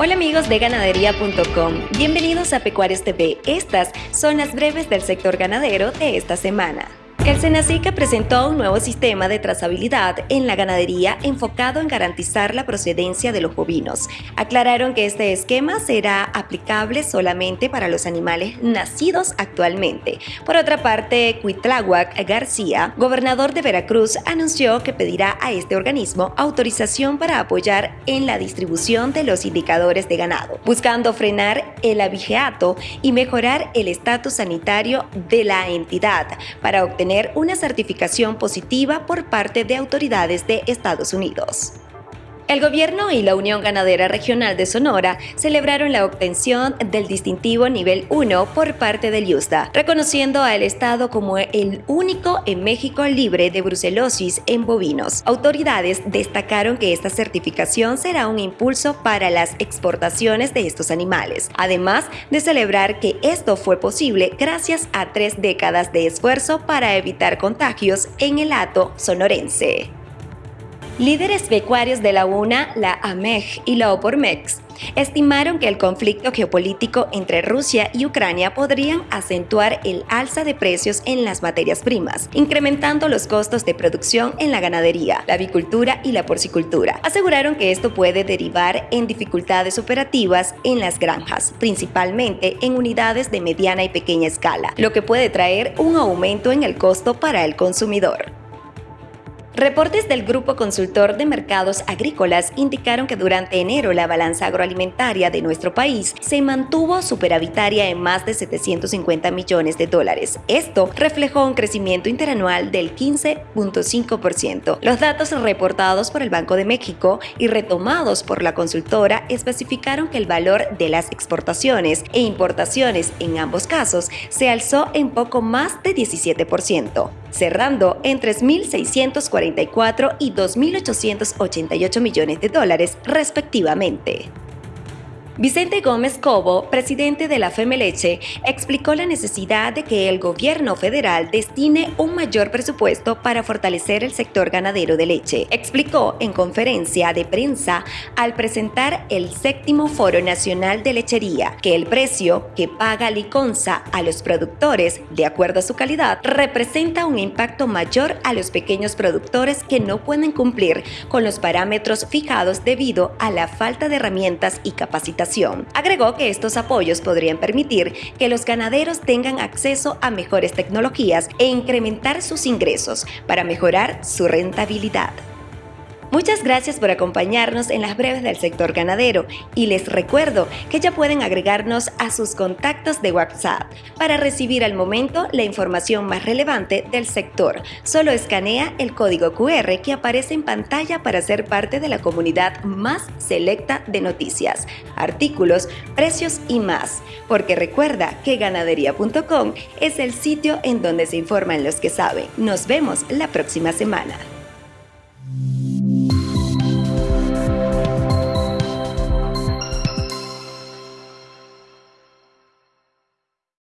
Hola amigos de ganadería.com, bienvenidos a Pecuarios TV. Estas son las breves del sector ganadero de esta semana. El Senacica presentó un nuevo sistema de trazabilidad en la ganadería enfocado en garantizar la procedencia de los bovinos. Aclararon que este esquema será aplicable solamente para los animales nacidos actualmente. Por otra parte, Cuitláhuac García, gobernador de Veracruz, anunció que pedirá a este organismo autorización para apoyar en la distribución de los indicadores de ganado, buscando frenar el abigeato y mejorar el estatus sanitario de la entidad para obtener una certificación positiva por parte de autoridades de Estados Unidos. El gobierno y la Unión Ganadera Regional de Sonora celebraron la obtención del distintivo nivel 1 por parte del USDA, reconociendo al Estado como el único en México libre de brucelosis en bovinos. Autoridades destacaron que esta certificación será un impulso para las exportaciones de estos animales, además de celebrar que esto fue posible gracias a tres décadas de esfuerzo para evitar contagios en el hato sonorense. Líderes pecuarios de la UNA, la AMEG y la OPORMEX estimaron que el conflicto geopolítico entre Rusia y Ucrania podrían acentuar el alza de precios en las materias primas, incrementando los costos de producción en la ganadería, la avicultura y la porcicultura. Aseguraron que esto puede derivar en dificultades operativas en las granjas, principalmente en unidades de mediana y pequeña escala, lo que puede traer un aumento en el costo para el consumidor. Reportes del Grupo Consultor de Mercados Agrícolas indicaron que durante enero la balanza agroalimentaria de nuestro país se mantuvo superavitaria en más de 750 millones de dólares. Esto reflejó un crecimiento interanual del 15.5%. Los datos reportados por el Banco de México y retomados por la consultora especificaron que el valor de las exportaciones e importaciones en ambos casos se alzó en poco más de 17%, cerrando en 3.640 y 2.888 millones de dólares respectivamente. Vicente Gómez Cobo, presidente de la Femeleche, explicó la necesidad de que el gobierno federal destine un mayor presupuesto para fortalecer el sector ganadero de leche. Explicó en conferencia de prensa al presentar el séptimo Foro Nacional de Lechería que el precio que paga Liconza a los productores, de acuerdo a su calidad, representa un impacto mayor a los pequeños productores que no pueden cumplir con los parámetros fijados debido a la falta de herramientas y capacitación Agregó que estos apoyos podrían permitir que los ganaderos tengan acceso a mejores tecnologías e incrementar sus ingresos para mejorar su rentabilidad. Muchas gracias por acompañarnos en las breves del sector ganadero y les recuerdo que ya pueden agregarnos a sus contactos de WhatsApp para recibir al momento la información más relevante del sector. Solo escanea el código QR que aparece en pantalla para ser parte de la comunidad más selecta de noticias, artículos, precios y más. Porque recuerda que ganadería.com es el sitio en donde se informan los que saben. Nos vemos la próxima semana.